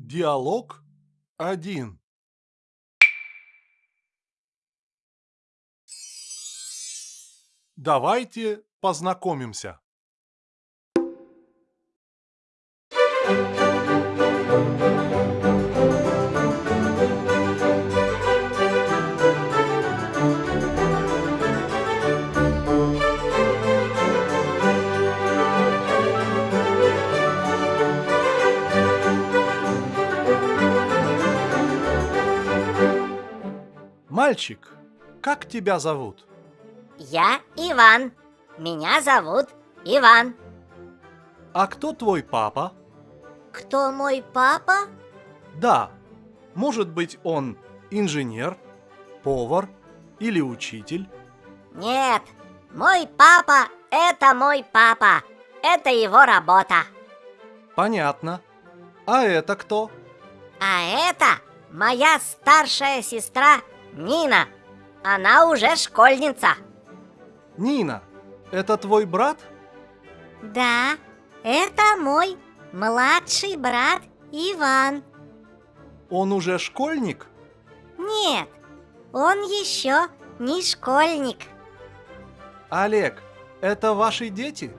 Диалог 1 Давайте познакомимся. Мальчик, как тебя зовут? Я Иван. Меня зовут Иван. А кто твой папа? Кто мой папа? Да, может быть он инженер, повар или учитель? Нет, мой папа – это мой папа. Это его работа. Понятно. А это кто? А это моя старшая сестра Нина. Она уже школьница. Нина, это твой брат? Да, это мой младший брат Иван. Он уже школьник? Нет, он еще не школьник. Олег, это ваши дети?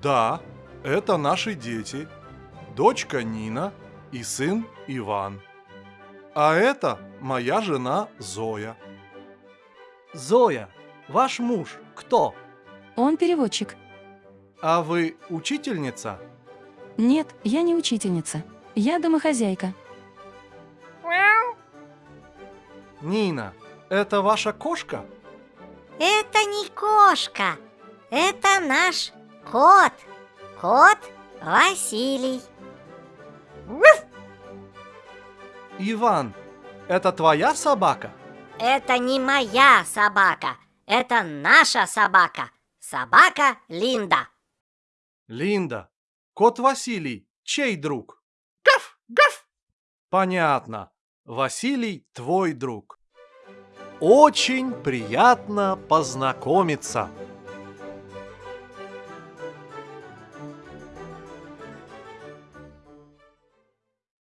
Да, это наши дети. Дочка Нина и сын Иван. А это моя жена Зоя. Зоя, ваш муж кто? Он переводчик. А вы учительница? Нет, я не учительница. Я домохозяйка. Нина, это ваша кошка? Это не кошка, это наш кот. Кот Василий. Иван, это твоя собака? Это не моя собака, это наша собака. Собака Линда. Линда, кот Василий, чей друг? Гав, гав. Понятно. Василий твой друг. Очень приятно познакомиться.